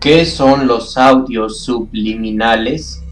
¿Qué son los audios subliminales?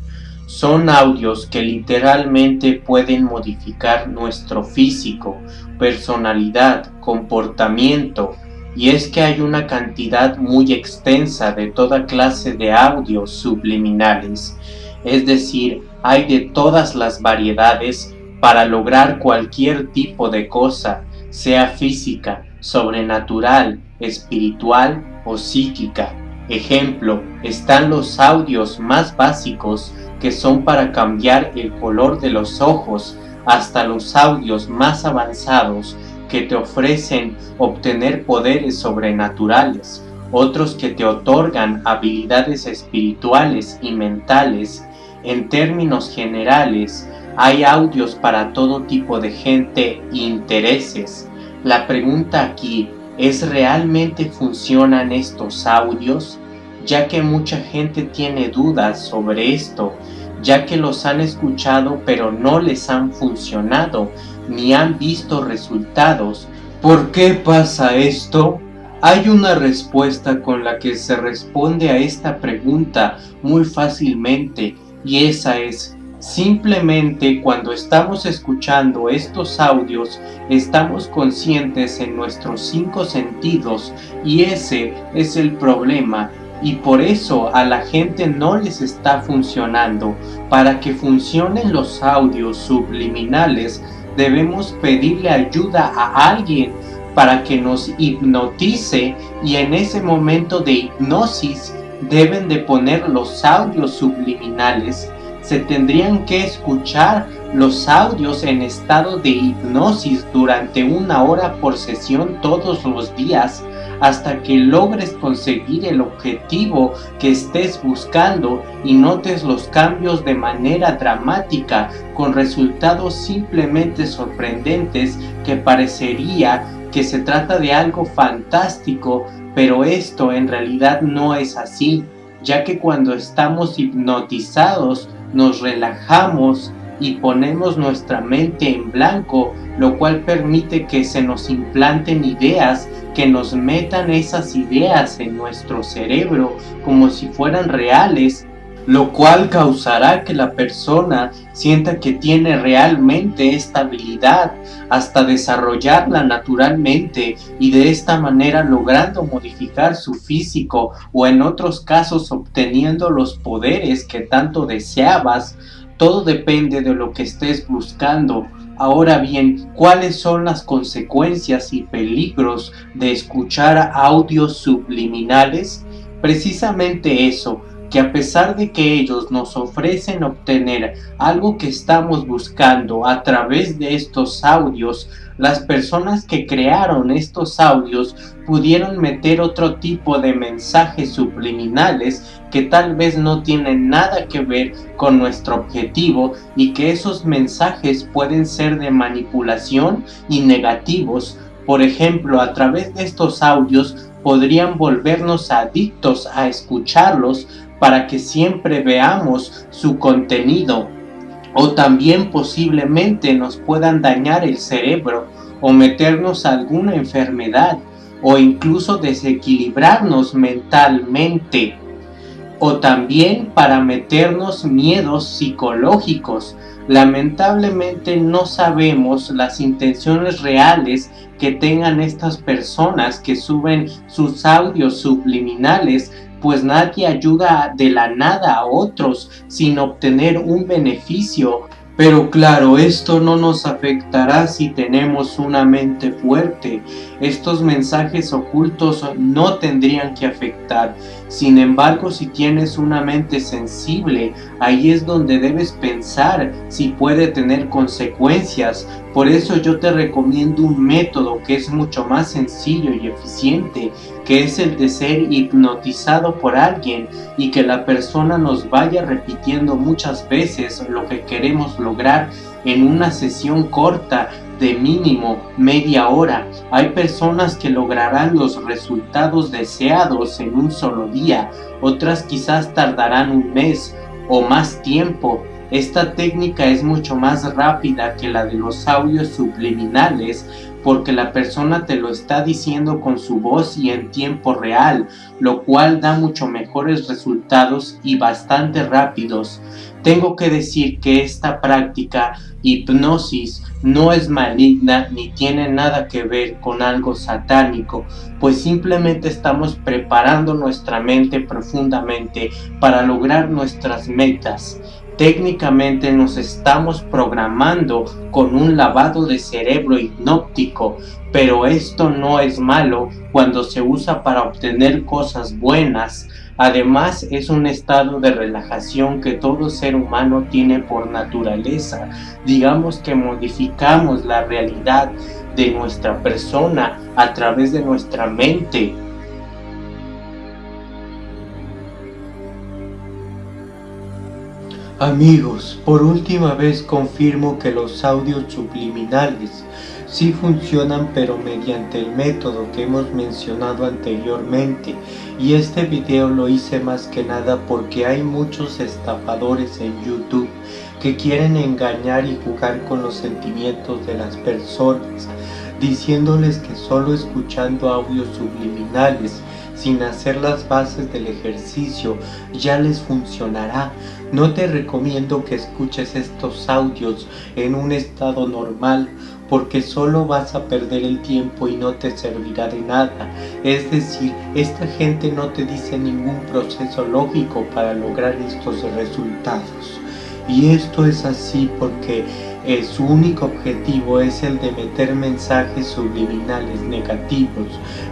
Son audios que literalmente pueden modificar nuestro físico, personalidad, comportamiento, y es que hay una cantidad muy extensa de toda clase de audios subliminales, es decir, hay de todas las variedades para lograr cualquier tipo de cosa, sea física, sobrenatural, espiritual o psíquica. Ejemplo, están los audios más básicos que son para cambiar el color de los ojos hasta los audios más avanzados que te ofrecen obtener poderes sobrenaturales, otros que te otorgan habilidades espirituales y mentales. En términos generales, hay audios para todo tipo de gente e intereses. La pregunta aquí ¿Es realmente funcionan estos audios? Ya que mucha gente tiene dudas sobre esto, ya que los han escuchado pero no les han funcionado, ni han visto resultados. ¿Por qué pasa esto? Hay una respuesta con la que se responde a esta pregunta muy fácilmente y esa es Simplemente cuando estamos escuchando estos audios estamos conscientes en nuestros cinco sentidos y ese es el problema y por eso a la gente no les está funcionando. Para que funcionen los audios subliminales debemos pedirle ayuda a alguien para que nos hipnotice y en ese momento de hipnosis deben de poner los audios subliminales se tendrían que escuchar los audios en estado de hipnosis durante una hora por sesión todos los días hasta que logres conseguir el objetivo que estés buscando y notes los cambios de manera dramática con resultados simplemente sorprendentes que parecería que se trata de algo fantástico, pero esto en realidad no es así, ya que cuando estamos hipnotizados nos relajamos y ponemos nuestra mente en blanco, lo cual permite que se nos implanten ideas, que nos metan esas ideas en nuestro cerebro como si fueran reales, lo cual causará que la persona sienta que tiene realmente esta habilidad hasta desarrollarla naturalmente y de esta manera logrando modificar su físico o en otros casos obteniendo los poderes que tanto deseabas. Todo depende de lo que estés buscando. Ahora bien, ¿cuáles son las consecuencias y peligros de escuchar audios subliminales? Precisamente eso, que a pesar de que ellos nos ofrecen obtener algo que estamos buscando a través de estos audios, las personas que crearon estos audios pudieron meter otro tipo de mensajes subliminales que tal vez no tienen nada que ver con nuestro objetivo y que esos mensajes pueden ser de manipulación y negativos. Por ejemplo, a través de estos audios podrían volvernos adictos a escucharlos para que siempre veamos su contenido. O también posiblemente nos puedan dañar el cerebro o meternos alguna enfermedad o incluso desequilibrarnos mentalmente o también para meternos miedos psicológicos. Lamentablemente no sabemos las intenciones reales que tengan estas personas que suben sus audios subliminales pues nadie ayuda de la nada a otros sin obtener un beneficio. Pero claro, esto no nos afectará si tenemos una mente fuerte. Estos mensajes ocultos no tendrían que afectar. Sin embargo, si tienes una mente sensible, ahí es donde debes pensar si puede tener consecuencias. Por eso yo te recomiendo un método que es mucho más sencillo y eficiente, que es el de ser hipnotizado por alguien y que la persona nos vaya repitiendo muchas veces lo que queremos lograr en una sesión corta de mínimo media hora. Hay personas que lograrán los resultados deseados en un solo día, otras quizás tardarán un mes o más tiempo. Esta técnica es mucho más rápida que la de los audios subliminales porque la persona te lo está diciendo con su voz y en tiempo real, lo cual da mucho mejores resultados y bastante rápidos. Tengo que decir que esta práctica hipnosis no es maligna ni tiene nada que ver con algo satánico, pues simplemente estamos preparando nuestra mente profundamente para lograr nuestras metas. Técnicamente nos estamos programando con un lavado de cerebro hipnóptico, pero esto no es malo cuando se usa para obtener cosas buenas. Además es un estado de relajación que todo ser humano tiene por naturaleza. Digamos que modificamos la realidad de nuestra persona a través de nuestra mente Amigos, por última vez confirmo que los audios subliminales sí funcionan pero mediante el método que hemos mencionado anteriormente y este video lo hice más que nada porque hay muchos estafadores en YouTube que quieren engañar y jugar con los sentimientos de las personas diciéndoles que solo escuchando audios subliminales sin hacer las bases del ejercicio ya les funcionará. No te recomiendo que escuches estos audios en un estado normal porque solo vas a perder el tiempo y no te servirá de nada. Es decir, esta gente no te dice ningún proceso lógico para lograr estos resultados. Y esto es así porque eh, su único objetivo es el de meter mensajes subliminales negativos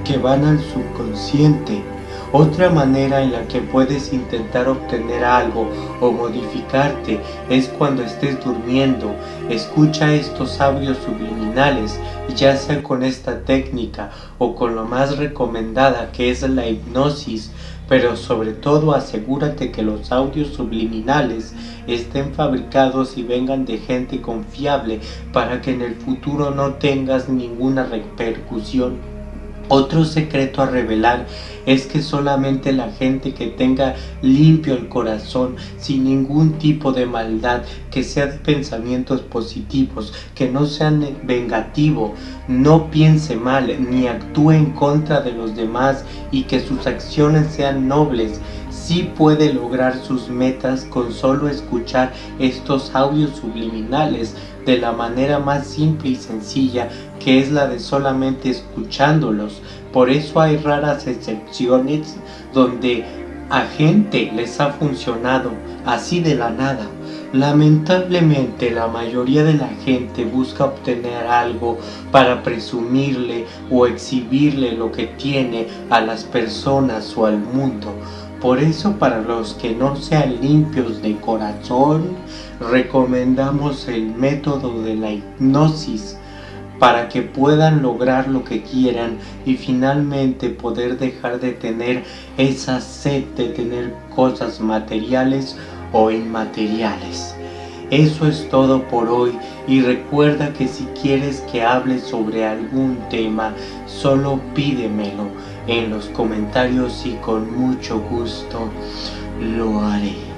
que van al subconsciente. Otra manera en la que puedes intentar obtener algo o modificarte es cuando estés durmiendo. Escucha estos audios subliminales, ya sea con esta técnica o con lo más recomendada que es la hipnosis pero sobre todo asegúrate que los audios subliminales estén fabricados y vengan de gente confiable para que en el futuro no tengas ninguna repercusión otro secreto a revelar es que solamente la gente que tenga limpio el corazón, sin ningún tipo de maldad, que sea de pensamientos positivos, que no sean vengativo, no piense mal, ni actúe en contra de los demás y que sus acciones sean nobles, sí puede lograr sus metas con solo escuchar estos audios subliminales de la manera más simple y sencilla que es la de solamente escuchándolos. Por eso hay raras excepciones donde a gente les ha funcionado así de la nada. Lamentablemente la mayoría de la gente busca obtener algo para presumirle o exhibirle lo que tiene a las personas o al mundo. Por eso para los que no sean limpios de corazón, recomendamos el método de la hipnosis para que puedan lograr lo que quieran y finalmente poder dejar de tener esa sed de tener cosas materiales o inmateriales. Eso es todo por hoy y recuerda que si quieres que hable sobre algún tema, solo pídemelo en los comentarios y con mucho gusto lo haré.